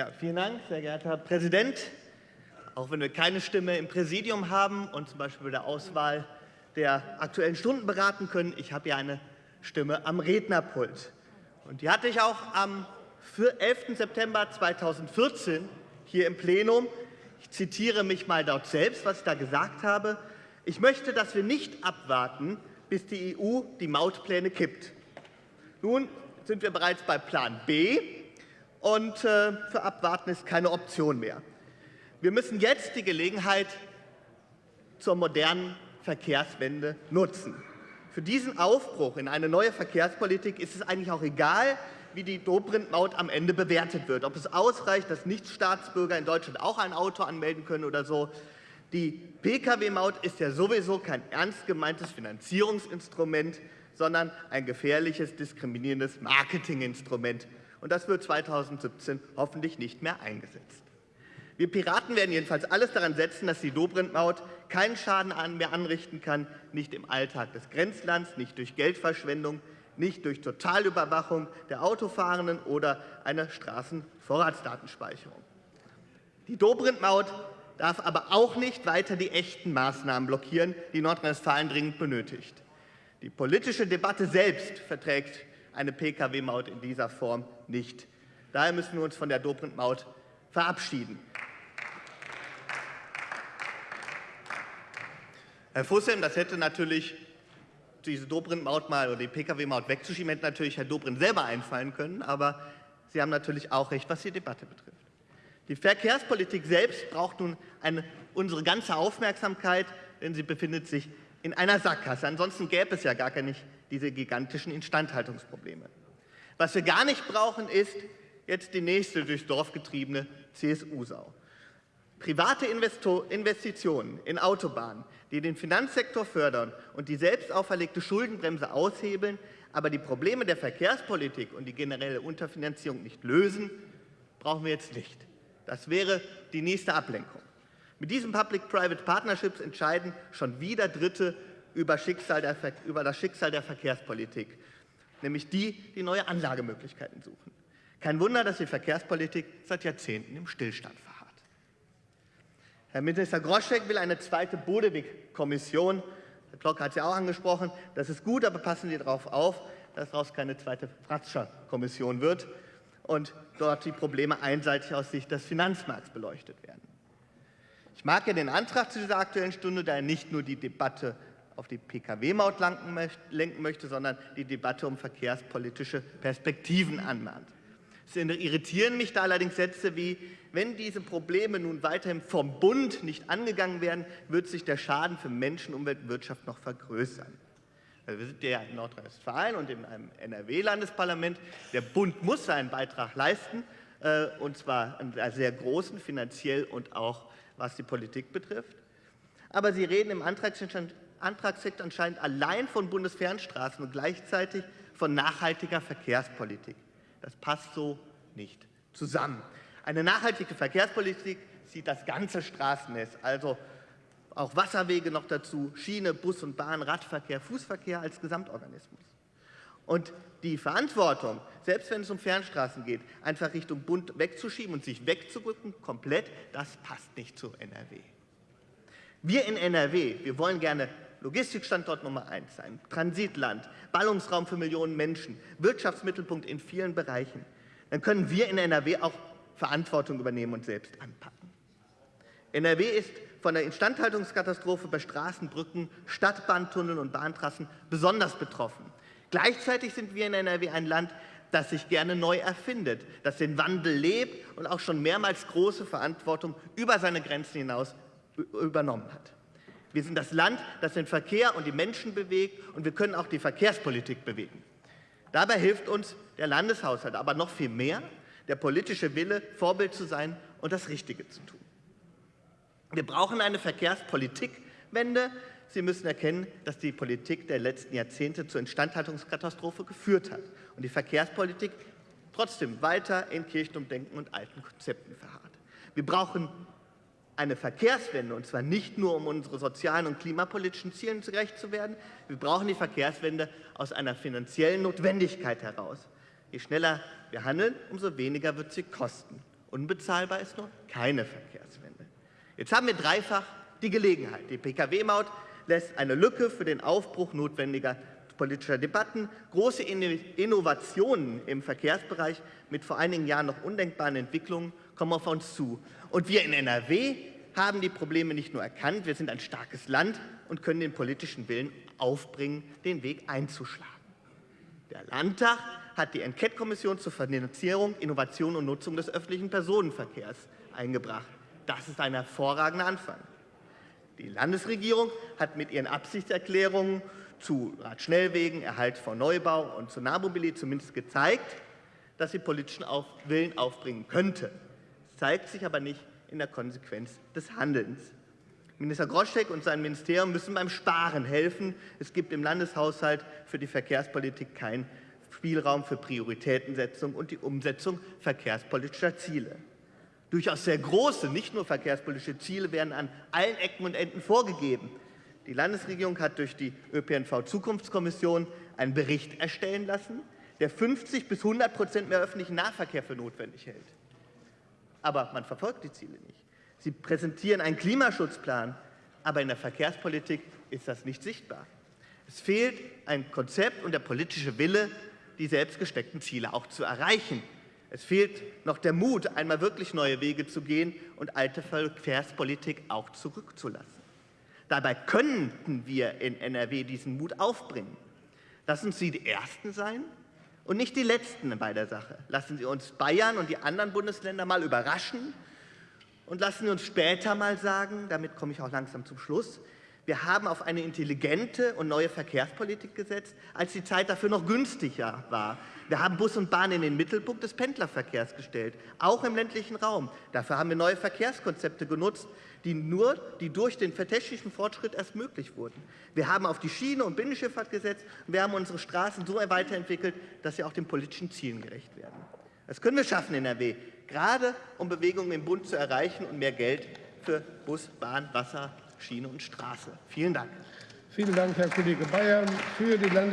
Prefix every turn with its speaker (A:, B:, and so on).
A: Ja, vielen Dank, sehr geehrter Herr Präsident. Auch wenn wir keine Stimme im Präsidium haben und zum Beispiel bei der Auswahl der Aktuellen Stunden beraten können, ich habe ja eine Stimme am Rednerpult. Und die hatte ich auch am 11. September 2014 hier im Plenum. Ich zitiere mich mal dort selbst, was ich da gesagt habe. Ich möchte, dass wir nicht abwarten, bis die EU die Mautpläne kippt. Nun sind wir bereits bei Plan B, und äh, für Abwarten ist keine Option mehr. Wir müssen jetzt die Gelegenheit zur modernen Verkehrswende nutzen. Für diesen Aufbruch in eine neue Verkehrspolitik ist es eigentlich auch egal, wie die Dobrindt-Maut am Ende bewertet wird. Ob es ausreicht, dass Nichtstaatsbürger in Deutschland auch ein Auto anmelden können oder so. Die Pkw-Maut ist ja sowieso kein ernst gemeintes Finanzierungsinstrument, sondern ein gefährliches, diskriminierendes Marketinginstrument. Und das wird 2017 hoffentlich nicht mehr eingesetzt. Wir Piraten werden jedenfalls alles daran setzen, dass die Dobrindt-Maut keinen Schaden mehr anrichten kann, nicht im Alltag des Grenzlands, nicht durch Geldverschwendung, nicht durch Totalüberwachung der Autofahrenden oder eine Straßenvorratsdatenspeicherung. Die Dobrindt-Maut darf aber auch nicht weiter die echten Maßnahmen blockieren, die Nordrhein-Westfalen dringend benötigt. Die politische Debatte selbst verträgt eine Pkw-Maut in dieser Form nicht. Daher müssen wir uns von der Dobrindt-Maut verabschieden. Herr Fussem, das hätte natürlich diese Dobrindt-Maut mal oder die Pkw-Maut wegzuschieben, hätte natürlich Herr Dobrindt selber einfallen können. Aber Sie haben natürlich auch recht, was die Debatte betrifft. Die Verkehrspolitik selbst braucht nun eine, unsere ganze Aufmerksamkeit, denn sie befindet sich in einer Sackgasse. Ansonsten gäbe es ja gar nicht diese gigantischen Instandhaltungsprobleme. Was wir gar nicht brauchen, ist jetzt die nächste durchs Dorf getriebene CSU-Sau. Private Investitionen in Autobahnen, die den Finanzsektor fördern und die selbst auferlegte Schuldenbremse aushebeln, aber die Probleme der Verkehrspolitik und die generelle Unterfinanzierung nicht lösen, brauchen wir jetzt nicht. Das wäre die nächste Ablenkung. Mit diesen Public-Private Partnerships entscheiden schon wieder Dritte über, der, über das Schicksal der Verkehrspolitik, nämlich die, die neue Anlagemöglichkeiten suchen. Kein Wunder, dass die Verkehrspolitik seit Jahrzehnten im Stillstand verharrt. Herr Minister Groschek will eine zweite Bodewig-Kommission. Herr Glocke hat es ja auch angesprochen. Das ist gut, aber passen Sie darauf auf, dass daraus keine zweite Fratscher-Kommission wird und dort die Probleme einseitig aus Sicht des Finanzmarkts beleuchtet werden. Ich mag ja den Antrag zu dieser Aktuellen Stunde, da er nicht nur die Debatte auf die Pkw-Maut lenken möchte, sondern die Debatte um verkehrspolitische Perspektiven anmahnt. Es irritieren mich da allerdings Sätze wie, wenn diese Probleme nun weiterhin vom Bund nicht angegangen werden, wird sich der Schaden für Menschen, Umwelt und Wirtschaft noch vergrößern. Also wir sind ja in Nordrhein-Westfalen und in einem NRW-Landesparlament. Der Bund muss seinen Beitrag leisten, äh, und zwar einen sehr großen, finanziell und auch was die Politik betrifft. Aber Sie reden im Antragstext anscheinend allein von Bundesfernstraßen und gleichzeitig von nachhaltiger Verkehrspolitik. Das passt so nicht zusammen. Eine nachhaltige Verkehrspolitik sieht das ganze Straßennetz, also auch Wasserwege noch dazu, Schiene, Bus und Bahn, Radverkehr, Fußverkehr als Gesamtorganismus. Und die Verantwortung, selbst wenn es um Fernstraßen geht, einfach Richtung Bund wegzuschieben und sich wegzurücken, komplett, das passt nicht zu NRW. Wir in NRW, wir wollen gerne Logistikstandort Nummer eins sein, Transitland, Ballungsraum für Millionen Menschen, Wirtschaftsmittelpunkt in vielen Bereichen. Dann können wir in NRW auch Verantwortung übernehmen und selbst anpacken. NRW ist von der Instandhaltungskatastrophe bei Straßen, Brücken, Stadtbahntunneln und Bahntrassen besonders betroffen. Gleichzeitig sind wir in NRW ein Land, das sich gerne neu erfindet, das den Wandel lebt und auch schon mehrmals große Verantwortung über seine Grenzen hinaus übernommen hat. Wir sind das Land, das den Verkehr und die Menschen bewegt, und wir können auch die Verkehrspolitik bewegen. Dabei hilft uns der Landeshaushalt, aber noch viel mehr der politische Wille, Vorbild zu sein und das Richtige zu tun. Wir brauchen eine Verkehrspolitikwende. Sie müssen erkennen, dass die Politik der letzten Jahrzehnte zur Instandhaltungskatastrophe geführt hat und die Verkehrspolitik trotzdem weiter in Kirchenumdenken und alten Konzepten verharrt. Wir brauchen eine Verkehrswende, und zwar nicht nur, um unsere sozialen und klimapolitischen Zielen gerecht zu werden. Wir brauchen die Verkehrswende aus einer finanziellen Notwendigkeit heraus. Je schneller wir handeln, umso weniger wird sie kosten. Unbezahlbar ist nur keine Verkehrswende. Jetzt haben wir dreifach die Gelegenheit. Die Pkw-Maut lässt eine Lücke für den Aufbruch notwendiger politischer Debatten, große Innovationen im Verkehrsbereich mit vor einigen Jahren noch undenkbaren Entwicklungen kommen auf uns zu. Und wir in NRW haben die Probleme nicht nur erkannt, wir sind ein starkes Land und können den politischen Willen aufbringen, den Weg einzuschlagen. Der Landtag hat die Enquete-Kommission zur Finanzierung, Innovation und Nutzung des öffentlichen Personenverkehrs eingebracht. Das ist ein hervorragender Anfang. Die Landesregierung hat mit ihren Absichtserklärungen zu Radschnellwegen, Erhalt von Neubau und zur Nahmobilität zumindest gezeigt, dass sie politischen Willen aufbringen könnte. Zeigt sich aber nicht in der Konsequenz des Handelns. Minister Groschek und sein Ministerium müssen beim Sparen helfen. Es gibt im Landeshaushalt für die Verkehrspolitik keinen Spielraum für Prioritätensetzung und die Umsetzung verkehrspolitischer Ziele. Durchaus sehr große, nicht nur verkehrspolitische Ziele werden an allen Ecken und Enden vorgegeben. Die Landesregierung hat durch die ÖPNV-Zukunftskommission einen Bericht erstellen lassen, der 50 bis 100 Prozent mehr öffentlichen Nahverkehr für notwendig hält. Aber man verfolgt die Ziele nicht. Sie präsentieren einen Klimaschutzplan, aber in der Verkehrspolitik ist das nicht sichtbar. Es fehlt ein Konzept und der politische Wille, die selbst gesteckten Ziele auch zu erreichen. Es fehlt noch der Mut, einmal wirklich neue Wege zu gehen und alte Verkehrspolitik auch zurückzulassen. Dabei könnten wir in NRW diesen Mut aufbringen. Lassen Sie die Ersten sein und nicht die Letzten bei der Sache. Lassen Sie uns Bayern und die anderen Bundesländer mal überraschen und lassen Sie uns später mal sagen, damit komme ich auch langsam zum Schluss, wir haben auf eine intelligente und neue Verkehrspolitik gesetzt, als die Zeit dafür noch günstiger war. Wir haben Bus und Bahn in den Mittelpunkt des Pendlerverkehrs gestellt, auch im ländlichen Raum. Dafür haben wir neue Verkehrskonzepte genutzt, die nur die durch den technischen Fortschritt erst möglich wurden. Wir haben auf die Schiene und Binnenschifffahrt gesetzt und wir haben unsere Straßen so weiterentwickelt, dass sie auch den politischen Zielen gerecht werden. Das können wir schaffen in NRW, gerade um Bewegungen im Bund zu erreichen und mehr Geld für Bus, Bahn, Wasser, Schiene und Straße. Vielen Dank.
B: Vielen Dank, Herr Kollege Bayer. Für die